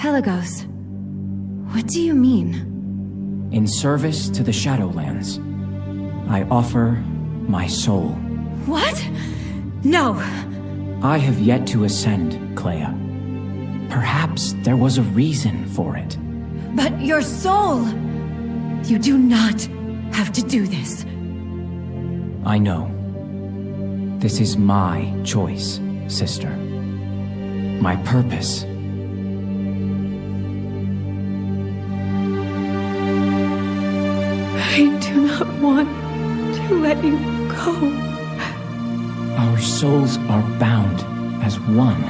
Pelagos, what do you mean? In service to the Shadowlands, I offer my soul. What? No! I have yet to ascend, Kleia. Perhaps there was a reason for it. But your soul! You do not have to do this. I know. This is my choice, sister. My purpose. I do not want to let you go. Our souls are bound as one.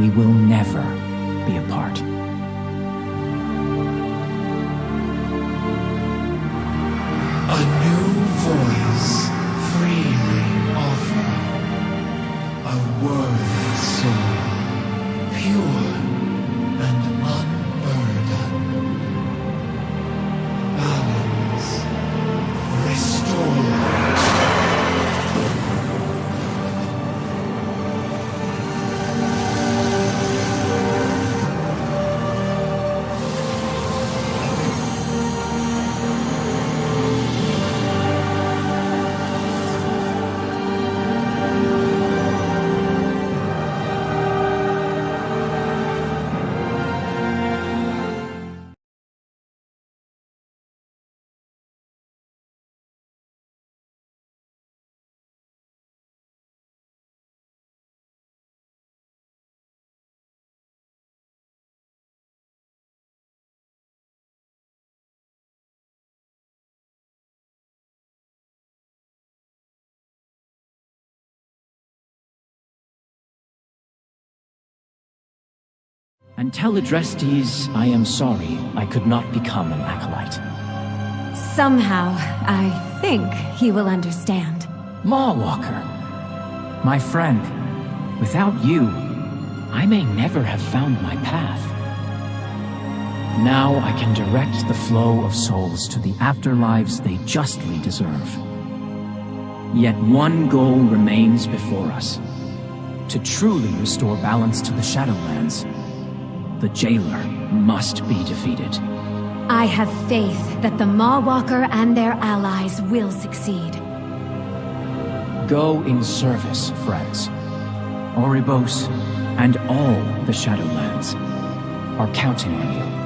We will never be apart. A new voice freely offer. A word soul, pure And tell Adrestes I am sorry I could not become an acolyte. Somehow, I think he will understand. Mawwalker, my friend, without you, I may never have found my path. Now I can direct the flow of souls to the afterlives they justly deserve. Yet one goal remains before us. To truly restore balance to the Shadowlands, the Jailer must be defeated. I have faith that the Mawwalker and their allies will succeed. Go in service, friends. Oribos and all the Shadowlands are counting on you.